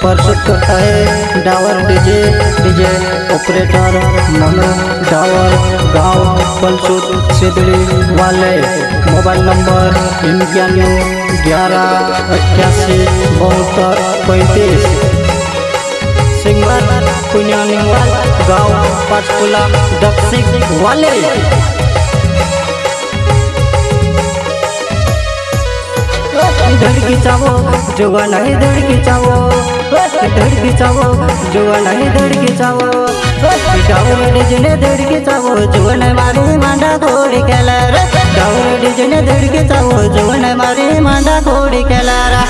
प्रस्तुत करता है डावर डीजे डीजे, ऑपरेटर मनो डावर, गाँव पलसुत सिदड़ी वाले, मोबाइल नंबर इक्यानवे ग्यारह अट्ठासी बहत्तर, पैंतीस। सिंगर पुण्यानिवाल गाँव पाचपुला दक्षिण वाले। धड़की चावो जुआ नहीं धड़की चावो। धड़की चावो जुआ नहीं धड़की चावो डाउर डिजने धड़की चावो जुआ नहीं मारी मांडा घोड़ी केलार डाउर डिजने धड़की चावो जुआ नहीं मारी मांडा घोड़ी केलारा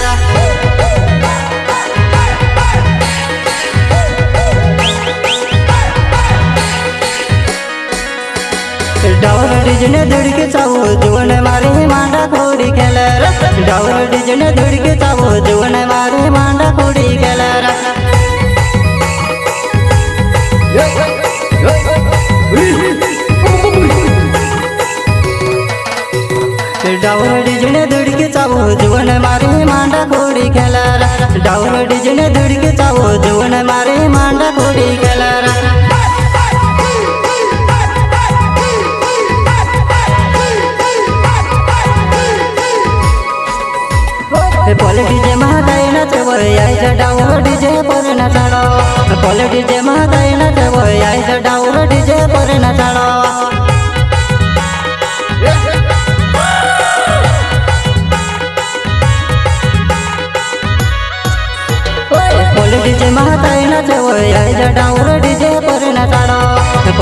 डावर डिजने धड़के चावो जुवन मारे मांडा खोड़ी खेलर डावर डिजने धड़के चावो जुवन डावर डिजने धड़के चावो, जुवन मारे मांडा खोड़ी खेलर डावर डिजने धड़के चावो, जुवन मारे मांडा खोड़ी खेलर पॉले डीजे महाकाई नचव यायच डावर डीजे पर नचाडो पॉले डीजे महाकाई नचव यायच डावर डीजे पर नचाडो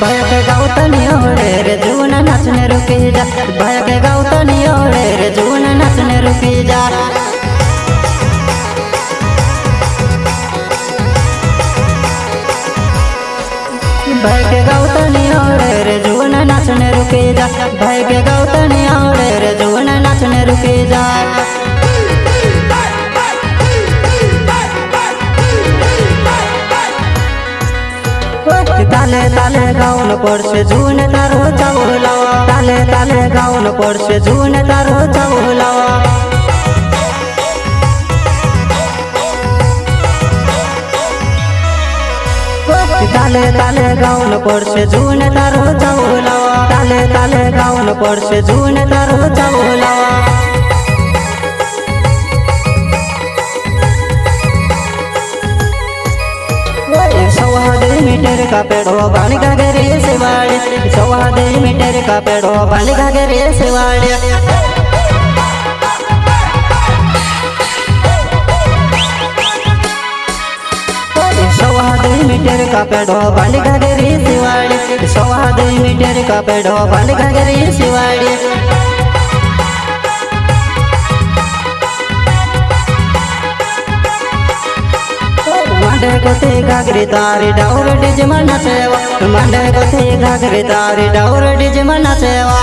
बायक गावतनी ओढे रे जुवन नाचणे रुकी जा. बायक गावतनी ओढे रे जुवन नाचणे रुकी जा. बायक गावतनी ओढे रे जुवन नाचणे रुकी जा. बायक गावतनी ओढे रे जुवन नाचणे रुकी जा. पड्छ जुन तारो चौलाव ताले ताले गाउन पड्छ जुन तारो चौलाव ताले ताले गाउन पड्छ जुन तारो चौलाव ताले ताले गाउन पड्छ जुन तारो चौलाव मीटर का पेड़ो बालिका गे सेवाड़े सौहादे मीटर का पेड़ो बालिका गे सेवाड़े सौहादे मीटर का पेड़ो बालिका गे सेवाड़े सौहादे मीटर का पेड़ो बालिका गे सेवाड़े ಮಂಡೆ मंडे कोसे तारी तारे डाउर डिज मना सेवा। मंडे कोसे गागरे तारे डाउर डिज मना सेवा।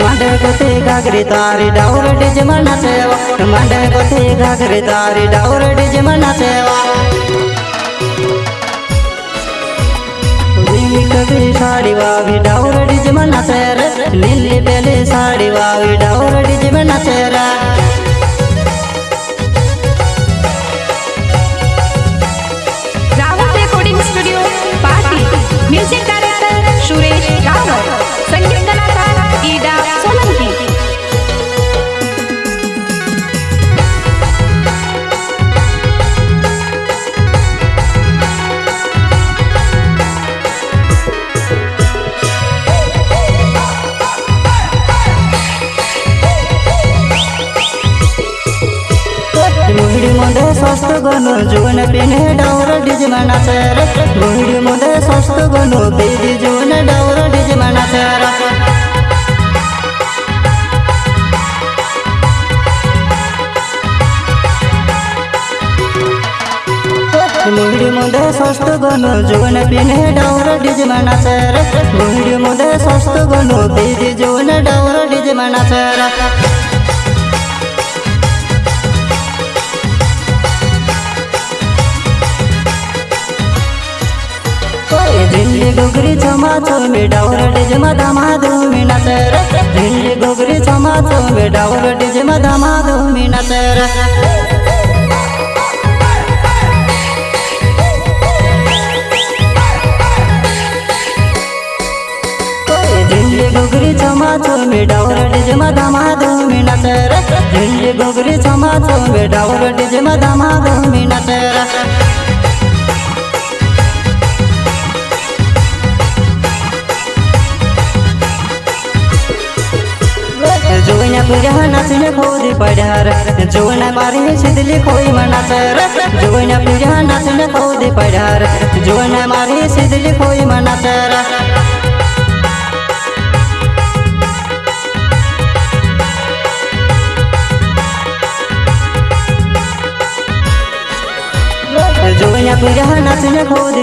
कथे कोसे गागरे तारे डाउर डिज मना सेवा। मंडे कोसे गागरे तारे डाउर डिज मना सेवा। साड़ी वावी डाउर સાડી વાવી সস্তগনো জুন পিনে ডাউর ডিজ মানাসের ভুড়ি মুদে সস্তগনো বেদি জুন ডাউর ডিজ মানাসের मुड़ी मुदे सस्त गनु जोन पिने डावर डिज मना सर मुड़ी मुदे सस्त गनु बीज जोन डावर डिज मना सर झिल्ली गोगरी चमाचो मी डावर डिज मदा माधो मी नसर झिल्ली गोगरी चमाचो मी डावर डिज मदा माधो मी नसर झिल्ली गोगरी चमाचो मी डावर डिज मदा माधो मी नसर झिल्ली गोगरी चमाचो मी डावर डिज मदा माधो मी नसर पूजा पुऱ्या नाचणे खोदी पड्यार जोवण्या मारे शिदली खोई मनासर जोवण्या पुऱ्या नाचणे खोदी पड्यार जोवण्या मारे शिदली खोई मनासर पुऱ्या नाचणे खोदी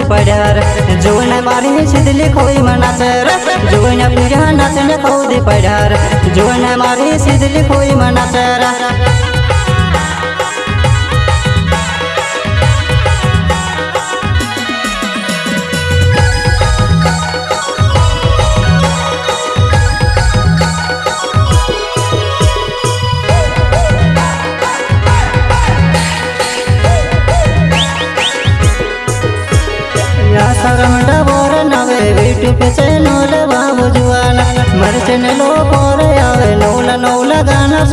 जो न मारी शिदली खोई मनासर जोवण्या पुऱ्या नाचणे खोदी जो न मारी शिदली खोई मनासर सरमंडा पे से नोल बाबू जुआना। मरचन लो पोर आवे, नौला नौला गाना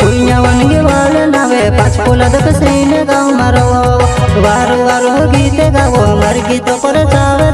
कुइया वनगे वाल नवे पाच सैन गाव मारो वारो वारो गीत गावो, मर गीत पर चावे